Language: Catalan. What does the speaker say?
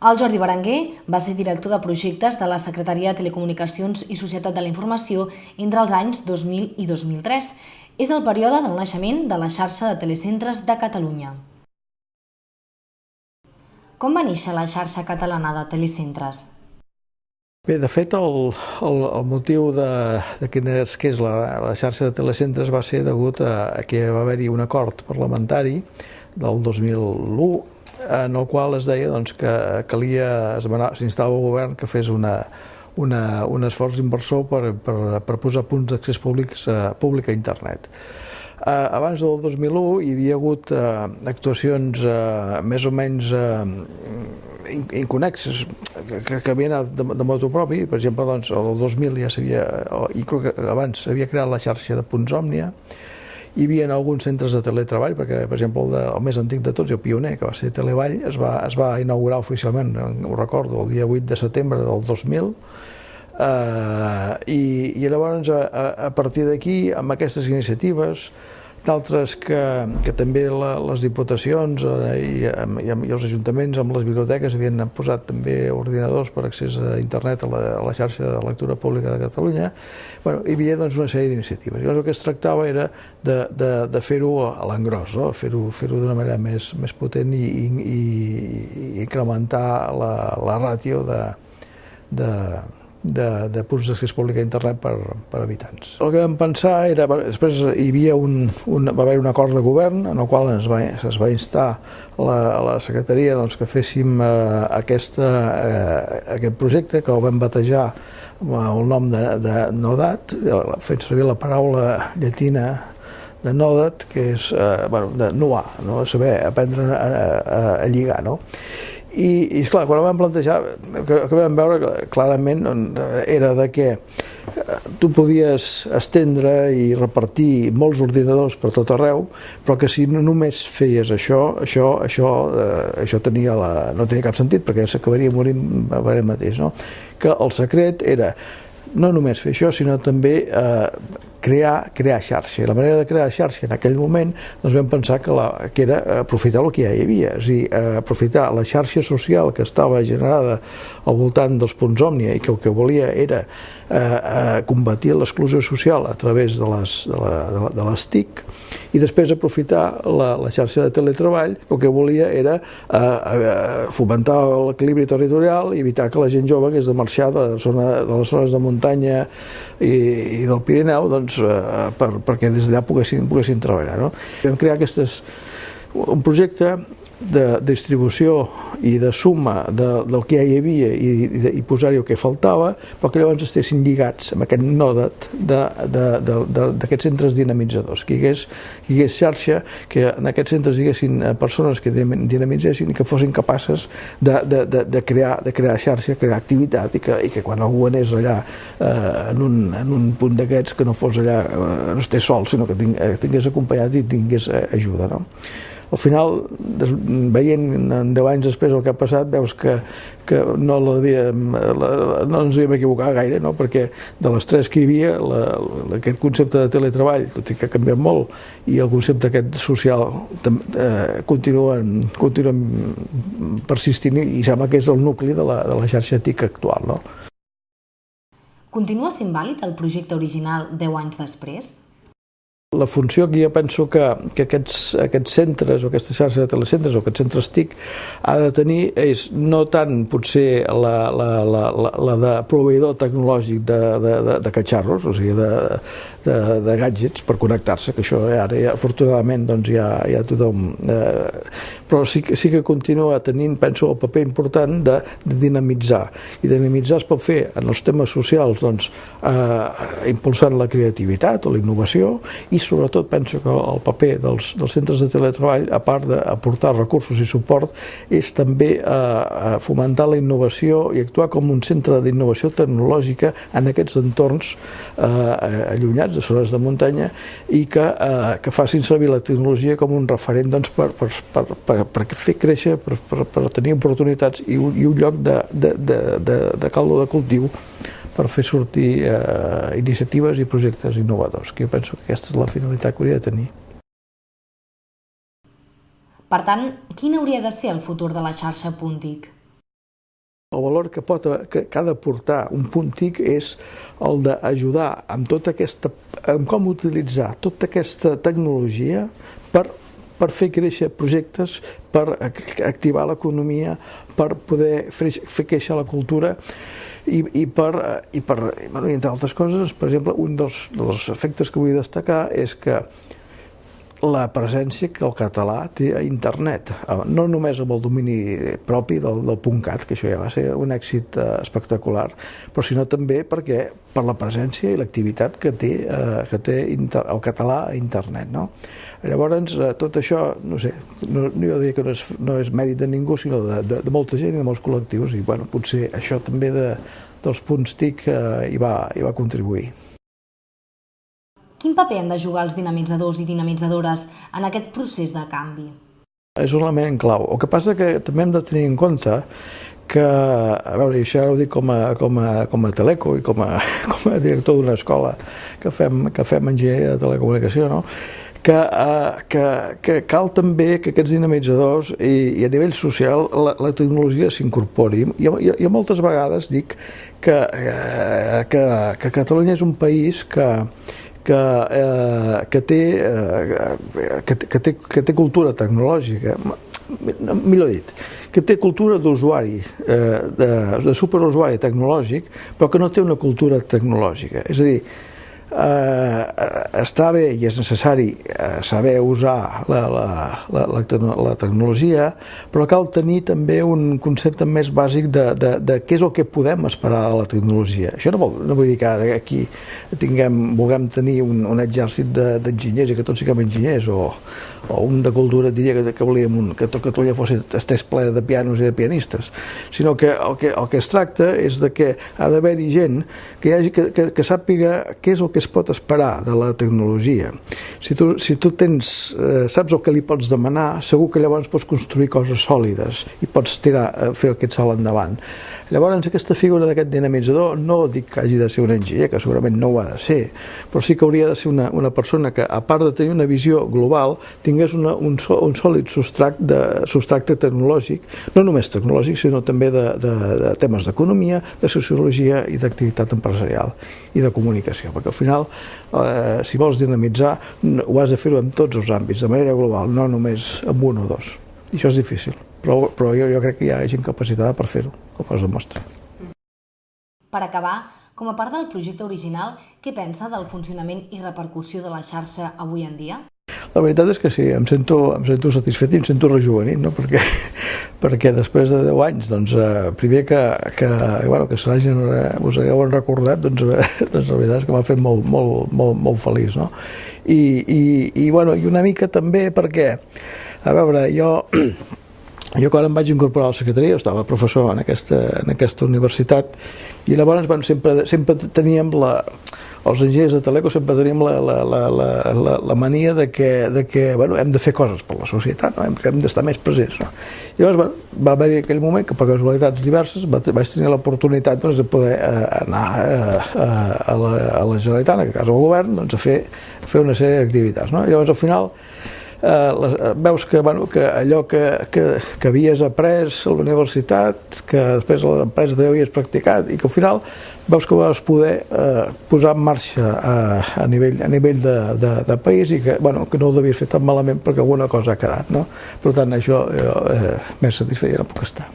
El Jordi Berenguer va ser director de projectes de la Secretaria de Telecomunicacions i Societat de la Informació entre els anys 2000 i 2003. És el període del naixement de la xarxa de telecentres de Catalunya. Com va néixer la xarxa catalana de telecentres? Bé, de fet, el, el, el motiu de, de quina és, que és la, la xarxa de telecentres va ser degut a, a que va haver-hi un acord parlamentari del 2001 en el qual es deia doncs, que calia, s'instava el govern que fes una, una, un esforç inversor per, per, per posar punts d'accés públics a, públic a internet. Eh, abans del 2001 hi havia hagut eh, actuacions eh, més o menys eh, inconexes que, que havien anat de, de moto propi, per exemple, doncs, el 2000 ja s'havia, i abans s'havia creat la xarxa de punts Òmnia, hi havia alguns centres de teletreball, perquè, per exemple, el, de, el més antic de tots, el pioner, que va ser Televall, es va, es va inaugurar oficialment, ho recordo, el dia 8 de setembre del 2000, eh, i, i llavors, a, a partir d'aquí, amb aquestes iniciatives, d'altres que, que també la, les diputacions eh, i, i, i els ajuntaments amb les biblioteques havien posat també ordinadors per accés a internet a la, a la xarxa de lectura pública de Catalunya. Bueno, hi havia doncs, una sèrie d'iniciatives. Llavors el que es tractava era de, de, de fer-ho a l'engròs, no? fer-ho fer, -ho, d'una manera més, més potent i, i, i incrementar la, la ràtio de, de, de, de punts d'accés públic a internet per, per habitants. El que vam pensar era, després hi havia un, un, va haver un acord de govern en el qual es va, es va instar la, la secretaria doncs, que féssim eh, aquesta, eh, aquest projecte que el vam batejar amb el nom de, de Nodat, fent servir la paraula llatina de Nodat, que és eh, bueno, de nuar, no? saber aprendre a, a, a lligar. No? I, i esclar, quan ho vam plantejar, que, que vam veure clarament era de que eh, tu podies estendre i repartir molts ordinadors per tot arreu, però que si només feies això, això, això, eh, això tenia la, no tenia cap sentit, perquè s'acabaria morint a mateix. No? Que el secret era no només fer això, sinó també eh, crear, crear xarxa. I la manera de crear xarxa en aquell moment doncs vam pensar que, la, que era aprofitar el que ja hi havia, és a dir, eh, aprofitar la xarxa social que estava generada al voltant dels punts òmnia i que el que volia era eh, eh, combatir l'exclusió social a través de les, de, la, de, la, de les TIC i després aprofitar la, la xarxa de teletreball, el que volia era eh, eh, fomentar l'equilibri territorial i evitar que la gent jove que és de marxar de, zona, de les zones de muntanya i, i del Pirineu doncs, eh, per, perquè des d'allà poguessin, poguessin treballar. No? Vam crear aquestes, un projecte de distribució i de suma de, del que ja hi havia i, i, i posar-hi el que faltava, però que llavors estessin lligats amb aquest nòdet d'aquests centres dinamitzadors, que hi, hagués, hi hagués xarxa, que en aquests centres hi haguessin eh, persones que dinamitzessin i que fossin capaces de, de, de, de, crear, de crear xarxa, crear activitat i que, i que quan algú anés allà eh, en, un, en un punt d'aquests que no fos allà, eh, no estés sol, sinó que eh, tingués acompanyat i tingués eh, ajuda. No? Al final, veient en 10 anys després el que ha passat, veus que, que no, la devíem, la, no ens havíem equivocat gaire, no? perquè de les tres que hi havia, la, la, aquest concepte de teletreball, tot i que ha canviat molt, i el concepte aquest social eh, continuen, continuen persistint i sembla que és el nucli de la, de la xarxa TIC actual. No? Continua sent vàlid el projecte original 10 anys després? La funció que jo penso que, que aquests, aquests centres o aquesta xarxa de telecentres o aquests centres TIC ha de tenir és no tant potser la, la, la, la, la de proveïdor tecnològic de, de, de, de catxarros, o sigui, de, de, de gadgets per connectar-se, que això ara ja, afortunadament doncs ja, ja tothom... Eh, però sí, sí que continua tenint, penso, el paper important de, de dinamitzar. I dinamitzar es pot fer en els temes socials, doncs, eh, impulsant la creativitat o la innovació i sobretot penso que el paper dels, dels centres de teletreball, a part d'aportar recursos i suport, és també eh, eh, fomentar la innovació i actuar com un centre d'innovació tecnològica en aquests entorns eh, allunyats de zones de muntanya i que, eh, que facin servir la tecnologia com un referent doncs, per, per, per, per, per fer créixer, per, per, per tenir oportunitats i un, i un lloc de, de, de, de, de caldo de cultiu per fer sortir eh, iniciatives i projectes innovadors, que jo penso que aquesta és la finalitat que hauria de tenir. Per tant, quin hauria de ser el futur de la xarxa Puntic? El valor que, pot, que, que ha de portar un punt TIC és el d'ajudar amb tota aquesta, amb com utilitzar tota aquesta tecnologia per per fer créixer projectes, per activar l'economia, per poder fer, créixer la cultura i, i per, i per bueno, entre altres coses, per exemple, un dels, dels efectes que vull destacar és que la presència que el català té a internet, ah, no només amb el domini propi del, del .cat, que això ja va ser un èxit eh, espectacular, però sinó també perquè per la presència i l'activitat que té, eh, que té inter, el català a internet. No? Llavors, eh, tot això, no sé, no, jo diria que no és, no és mèrit de ningú, sinó de, de, de molta gent i de molts col·lectius, i bueno, potser això també de, dels punts TIC eh, hi, va, hi va contribuir. Quin paper han de jugar els dinamitzadors i dinamitzadores en aquest procés de canvi? És un element clau. El que passa que també hem de tenir en compte que, a veure, això ho dic com a, com a, com a teleco i com a, com a director d'una escola que fem, que fem enginyeria de telecomunicació, no? que, uh, que, que cal també que aquests dinamitzadors i, i a nivell social la, la tecnologia s'incorpori. Jo, jo, jo moltes vegades dic que, uh, que, que Catalunya és un país que, que, eh, que, té, eh, que, que, té, que té cultura tecnològica, millor dit, que té cultura d'usuari, eh, de, de superusuari tecnològic, però que no té una cultura tecnològica. És a dir, eh, està bé i és necessari eh, saber usar la, la, la, la, la tecnologia, però cal tenir també un concepte més bàsic de, de, de què és el que podem esperar de la tecnologia. Això no vol, no vull dir que aquí tinguem, vulguem tenir un, un exèrcit d'enginyers de, i que tots siguem enginyers, o, o un de cultura diria que, que volíem un, que tot Catalunya fos estés ple de pianos i de pianistes, sinó que el que, el que es tracta és de que ha d'haver-hi gent que, hi hagi, que, que, que sàpiga què és el que es pot esperar de la tecnologia. Si tu, si tu tens, eh, saps el que li pots demanar, segur que llavors pots construir coses sòlides i pots tirar, eh, fer aquest salt endavant. Llavors, aquesta figura d'aquest dinamitzador no dic que hagi de ser un enginyer, que segurament no ho ha de ser, però sí que hauria de ser una, una persona que, a part de tenir una visió global, tingués una, un, un sòlid substrat de, substracte tecnològic, no només tecnològic, sinó també de, de, de temes d'economia, de sociologia i d'activitat empresarial i de comunicació, perquè al final, eh, si vols dinamitzar, ho has de fer-ho en tots els àmbits, de manera global, no només en un o dos. I això és difícil però, però jo, jo crec que hi ha gent capacitada per fer-ho, com es demostra. Per acabar, com a part del projecte original, què pensa del funcionament i repercussió de la xarxa avui en dia? La veritat és que sí, em sento, em sento satisfet i em sento rejuvenit, no? perquè, perquè després de 10 anys, doncs, eh, primer que, que, bueno, que se n'hagin, us hagueu recordat, doncs, eh, doncs la veritat és que m'ha fet molt, molt, molt, molt feliç. No? I, i, i, bueno, I una mica també perquè, a veure, jo jo quan em vaig incorporar a la secretaria, estava professor en aquesta, en aquesta universitat, i llavors bueno, sempre, sempre teníem la, els enginyers de Teleco sempre teníem la, la, la, la, la, la mania de que, de que bueno, hem de fer coses per la societat, no? hem, hem d'estar més presents. No? I llavors bueno, va haver-hi aquell moment que per casualitats diverses vaig tenir l'oportunitat doncs, de poder eh, anar eh, a, la, a la Generalitat, en aquest cas al govern, doncs, a fer, a fer una sèrie d'activitats. No? Llavors al final eh, eh, veus que, bueno, que allò que, que, que havies après a la universitat, que després a l'empresa també havies practicat i que al final veus que vas poder eh, posar en marxa a, a nivell, a nivell de, de, de país i que, bueno, que no ho devies fer tan malament perquè alguna cosa ha quedat. No? Per tant, això eh, més satisfet ja no puc estar.